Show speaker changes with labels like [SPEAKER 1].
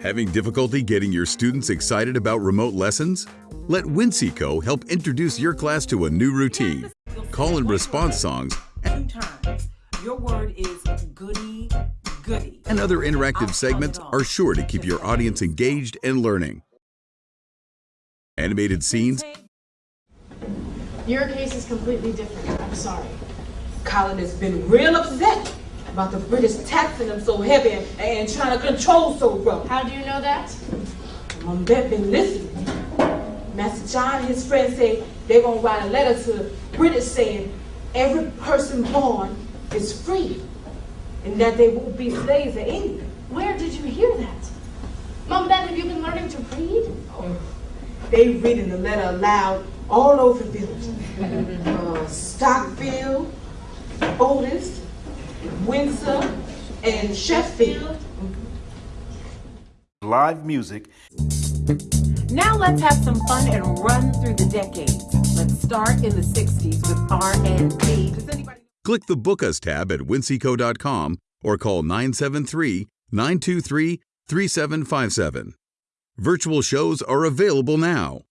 [SPEAKER 1] Having difficulty getting your students excited about remote lessons? Let Winseco help introduce your class to a new routine. Call and response songs
[SPEAKER 2] Your word is goody, goody.
[SPEAKER 1] and other interactive segments
[SPEAKER 2] spell it all.
[SPEAKER 1] are sure to keep your audience engaged and learning. Animated scenes
[SPEAKER 3] Your case is completely different. I'm sorry.
[SPEAKER 4] Colin has been real upset about the British taxing them so heavy and, and trying to control so rough.
[SPEAKER 3] How do you know that?
[SPEAKER 4] Mom Bett been listening. Master John and his friends say they're gonna write a letter to the British saying every person born is free and that they won't be slaves in England.
[SPEAKER 3] Where did you hear that? Mom, Dad, have you been learning to read?
[SPEAKER 4] They reading the letter aloud all over the village. uh, Stockfield, Otis, Windsor, and Sheffield.
[SPEAKER 5] live music,
[SPEAKER 2] Now let's have some fun and run through the decades. Let's start in the 60s with R&B. Does anybody
[SPEAKER 1] Click the Book Us tab at winseco.com or call 973 923 3757. Virtual shows are available now.